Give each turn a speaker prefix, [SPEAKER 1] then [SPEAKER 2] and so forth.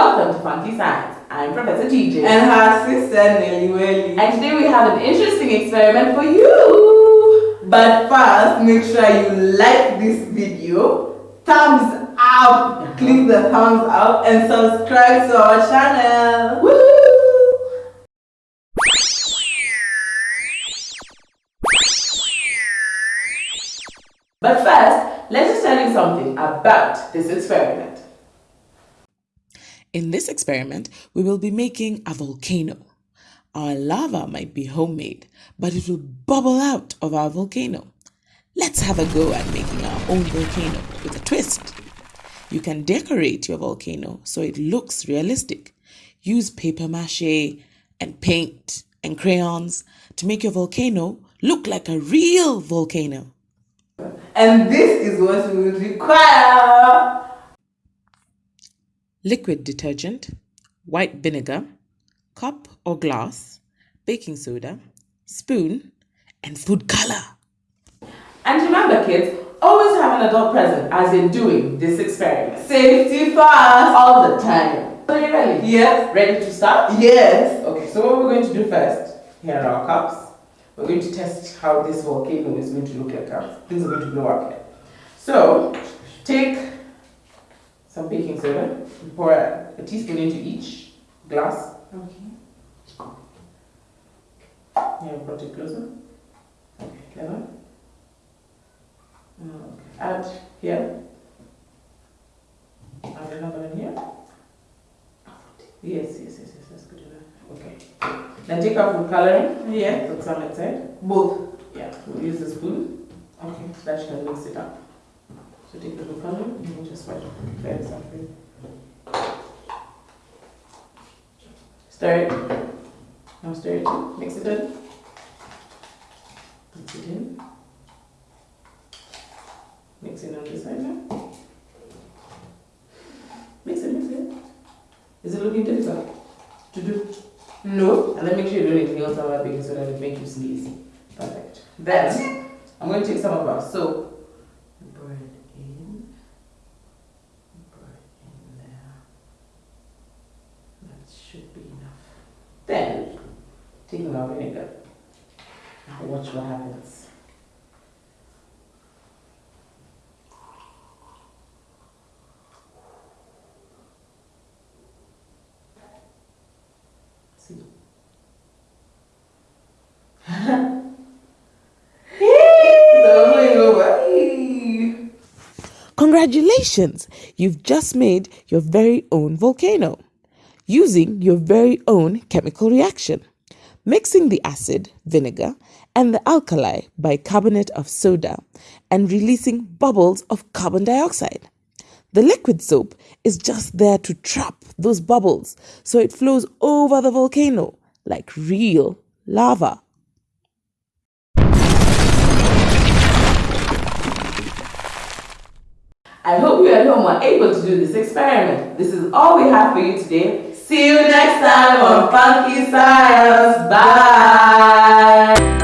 [SPEAKER 1] welcome to Funky Science. I'm Professor TJ.
[SPEAKER 2] And her sister Nelly Welly.
[SPEAKER 1] And today we have an interesting experiment for you.
[SPEAKER 2] But first, make sure you like this video, thumbs up, uh-huh. click the thumbs up and subscribe to our channel.
[SPEAKER 1] Woo! But first, let us tell you something about this experiment.
[SPEAKER 3] In this experiment, we will be making a volcano. Our lava might be homemade, but it will bubble out of our volcano. Let's have a go at making our own volcano with a twist. You can decorate your volcano so it looks realistic. Use paper mache and paint and crayons to make your volcano look like a real volcano.
[SPEAKER 2] And this is what we will require.
[SPEAKER 3] Liquid detergent, white vinegar, cup or glass, baking soda, spoon, and food color.
[SPEAKER 1] And remember kids, always have an adult present as in doing this experiment.
[SPEAKER 2] Safety first.
[SPEAKER 1] All the time. Are you ready?
[SPEAKER 2] Yes.
[SPEAKER 1] Ready to start?
[SPEAKER 2] Yes.
[SPEAKER 1] Okay, so what we're going to do first, here are our cups. We're going to test how this volcano is going to look like. Things are going to blow up here. So, take some baking soda, pour a, teaspoon into each glass.
[SPEAKER 2] Okay.
[SPEAKER 1] Here, brought it closer. Okay, clever. Oh, okay. Add here. Add another one here. Yes, yes, yes, yes, that's good enough. Okay. Then take out food coloring.
[SPEAKER 2] Yeah.
[SPEAKER 1] Put some inside.
[SPEAKER 2] Both.
[SPEAKER 1] Yeah, we'll use the spoon. Okay, so that you can mix it up. So take the spread Clear this out for you. Stir it. Now stir it. Mix it in. Mix it in. Mix it on this side now. Mix it, mix it. Is it looking difficult to do?
[SPEAKER 2] No.
[SPEAKER 1] And then make sure you don't anything else about soda that will make you sneeze. Perfect. Then I'm going to take some of our soap and pour it in. Pour it in there. That should be enough. Then taking our vinegar. Now watch what happens. See.
[SPEAKER 3] Congratulations! You've just made your very own volcano using your very own chemical reaction, mixing the acid, vinegar, and the alkali bicarbonate of soda and releasing bubbles of carbon dioxide. The liquid soap is just there to trap those bubbles so it flows over the volcano like real lava.
[SPEAKER 1] I hope you at home were able to do this experiment. This is all we have for you today.
[SPEAKER 2] See you next time on Funky Science. Bye.